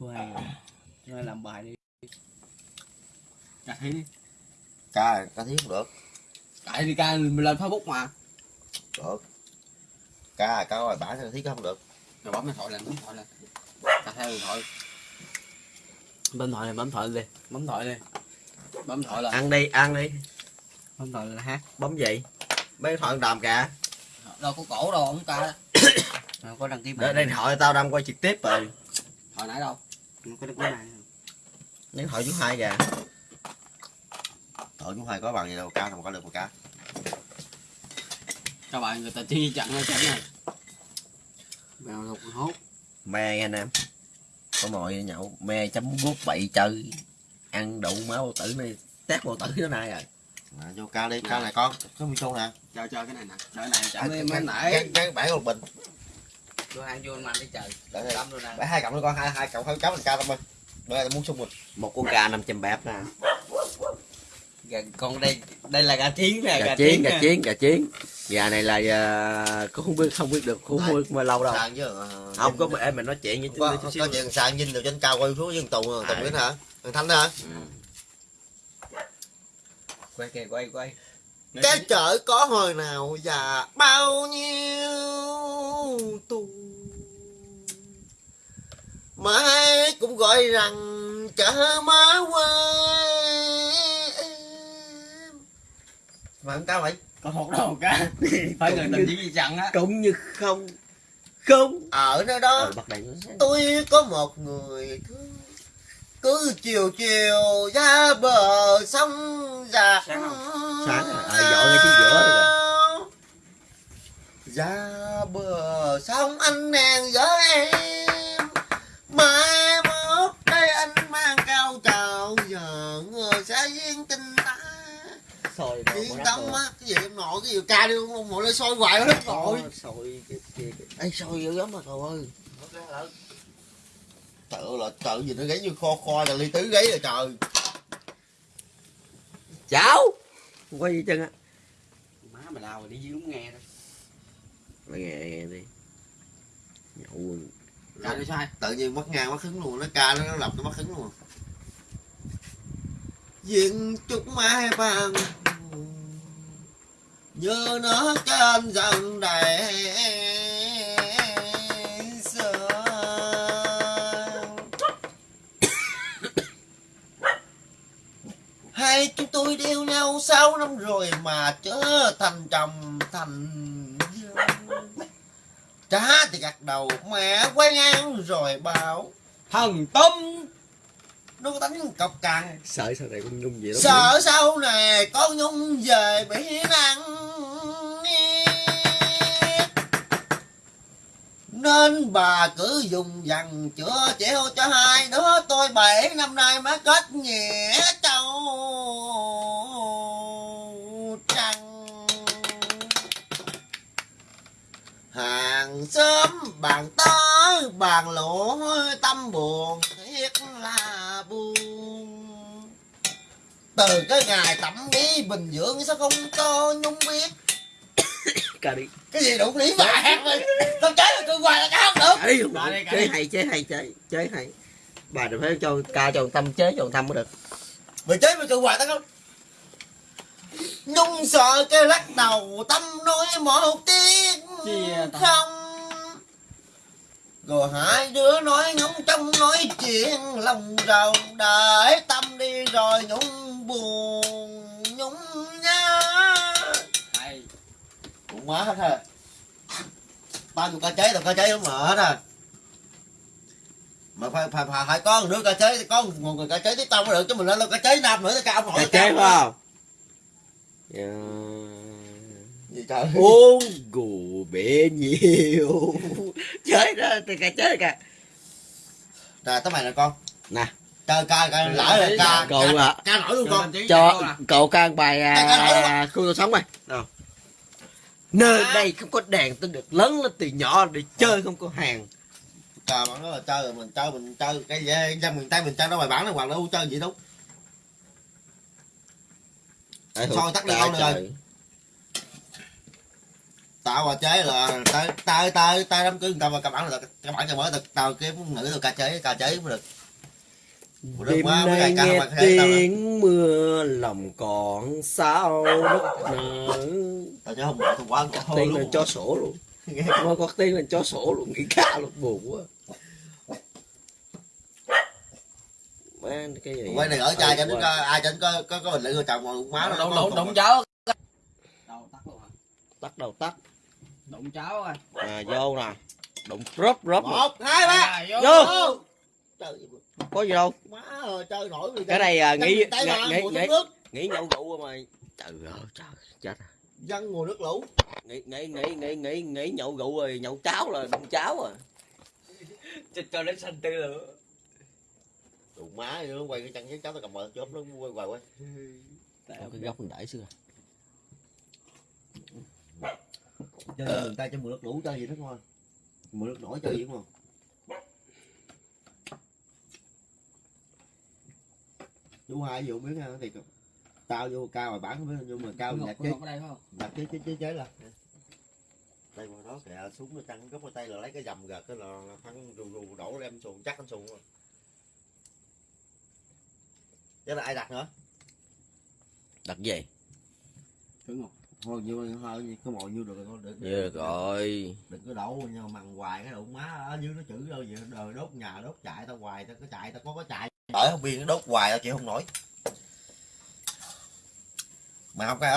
Rồi. Chú hai làm bài đi. Cà thi đi. ca ca thiếu không được Cài đi ca mình lên Facebook mà. được ca ca bản ca thiếu không được Rồi bấm điện thoại lên, bấm điện thoại lên. Cà theo điện thoại. Bấm thoại lên, bấm thoại lên. Bấm thoại lên. Bấm thoại lên. ăn đi ăn đi Bấm thoại lên hát. bấm gì mấy điện thoại đàm kìa Đâu có cổ đâu, không ca. Đâu có đăng ký mạng. điện thoại tao đang quay trực tiếp rồi Thoại nãy đâu? Có điện thoại chú hai kìa Trời chú hai có bằng gì đâu ca không có được một ca Các bạn người ta chi chặn nó chặn này. Mèo lục hốt. me nghe anh em. Có mồi nhậu me chấm guốc bậy chơi. Ăn đậu máu bao tử này tét bao tử nó nay rồi. À, vô ca đi ca này con có micro nè. Chơi chơi cái này nè. Chơi cái này chặn đi mấy cái- nãy. cái- cái bãi một bình Tôi ăn vô ăn đi trời. để đây. Tâm luôn nè. bãi hai cộng nữa con hai hai cộng hai cháu mình ca tâm ơi đây là muốn sung rồi một con gà 500 bẹp nè. Gà, con đây đây là gà chiến nè gà chiến nè. gà chiến gà chiến. Gà này là uh, cũng không biết không biết được không biết mà lâu đâu. Chứ ờ, không có em mình nói chuyện với có, chút có chuyện sàn dinh được trên cao quay xuống dân tùng tùng À. biết hả? Thằng thanh đó hả? Quay kìa quay quay. Cái chợ có hồi nào và bao nhiêu mà ai cũng gọi rằng chợ má quê. Mà không cao vậy? Có một đầu cá. Phải người tình chỉ gì chặn á. Cũng như không. Không. Ở nơi đó ờ tôi có một người thương cứ chiều chiều ra bờ sông già? Sáng à? À, dọn ngay phía giữa rồi. Ra bờ sông anh nàng với em mai mốt đây anh mang cao trào giờ người sẽ duyên tình ta. Sôi yên tâm á cái gì em nội cái gì ca đi không ngồi lên soi hoài hết rồi. sôi cái kia. Ê soi dữ lắm mà trời ơi. Ơi là trời gì nó gáy như kho kho là ly tứ gáy rồi trời. Cháu quay gì chân á. Má mày lao rồi đi dưới đúng nghe đó mày nghe nghe đi. Nhậu ca nó sai Tự nhiên mất ngang mất hứng luôn. Nó ca nó, lập nó mất hứng luôn. Diện chúc mai vàng. Như nó trên dần đầy Hai chúng tôi yêu nhau sáu năm rồi mà trở thành chồng thành Trả thì gật đầu mẹ quay ngang rồi bảo thần tâm Nó có đánh cọc cằn sợ sau này con nhung gì đó? Sợ sau này con Nhung về bị nặng Nên bà cứ dùng dằn chữa chịu cho hai đứa tôi bảy năm nay mới kết nghĩa bàn tới bàn lộ tâm buồn thiết là buồn. Từ cái ngày tẩm bí bình dưỡng sao không cho nhung biết. Đi cái gì đủ lý mà hát đi tao chế là tôi hoài là cái không được. Đi đi, đi. hay chế hay chế chế hay. Bà đừng phải cho ca cho tâm chế cho tâm mới được. Mày chế mày tôi hoài tao không? Nhung sợ cái lắc đầu tâm nói một tiếng không rồi hai đứa nói nhung trong nói chuyện lòng rầu để tâm đi rồi nhung buồn nhung nhớ hay. Cũng má hết ha bao nhiêu ca cháy tao ca cháy lắm mà hết ha mà phải phải phải, phải có một đứa ca cháy có một người ca cháy tiếp tao mới được chứ mình lên đâu ca cháy nam nữa thì ca ông nội ca chế phải không? Dạ. Trời. Uống gù bể nhiều. Chơi đó thì ca chế kìa. Rồi tao mày nè con. Nè. Ca ca ca lỡ là ca cậu ca, là ca nổi luôn con. Cho cậu ca bài à, khu tôi sống đâu nơi đây không có đèn tôi được lớn lên từ nhỏ để chơi không có hàng. Ca mà nó là chơi rồi mình chơi mình chơi cái gì dân miền tây mình chơi nó bài bản nó hoặc là u chơi gì đâu. Soi tắt đi Trời đâu nữa rồi. Tao mà chế là tay tay tay tay đám cưới người ta mà cầm bản là cầm bản cho mới tao tao kiếm nữ tao ca chế ca chế mới được. Được đêm nay nghe tao tiếng mưa lòng còn sao đất nở tao chứ không bỏ thằng quá cho tiên là luôn cho sổ luôn. Mà có tiên là cho sổ luôn nghĩ ca luôn buồn quá. Má cái gì? Quay này ở trai cho nó ai cho có có có bình luận chồng mà má nó đâu tắt luôn hả? Tắt đầu tắt đụng rồi à vô nè. Đụng rớp rớp. Một hai ba. À, vô. Vô. Vô. trời có gì đâu. Má ơi chơi nổi cái này à, nghĩ nghĩ nghĩ nước. nghĩ nhậu rượu mà trời ơi trời chết dân mùa nước lũ. Nghĩ nghĩ nghĩ nghĩ nghĩ nghĩ nhậu rượu rồi nhậu cháo là đụng cháo à. Cho cho đến xanh tư lửa. Tụi má nó quay cái chân với cháu tao cầm bờ chốt nó quay hoài quay. Còn cái góc mình đẩy xưa chơi người ta cho mùa nước lũ chơi gì đó thôi. Mùa nước nổi chơi gì đúng không? Chú hai vô biết ha thì tao vô cao mà bán với nhưng mà cao có chế ngọc ở đây phải không? nhặt chế chế chế chế là đây mà đó kìa súng nó trăng gốc cái tay là lấy cái dầm gật cái là thắng rù rù đổ đem xuồng chắc anh xuồng rồi chứ là ai đặt nữa? Đặt gì? Thử ngọc thôi nhiêu thôi có mồi nhiêu được thôi được được rồi. đừng có đổ mà mằng hoài cái đụng má ở dưới nó chữ đâu vậy đời đốt nhà đốt chạy tao hoài tao có chạy tao có có chạy đợi không biên nó đốt hoài tao chịu không nổi. Mà không cái áo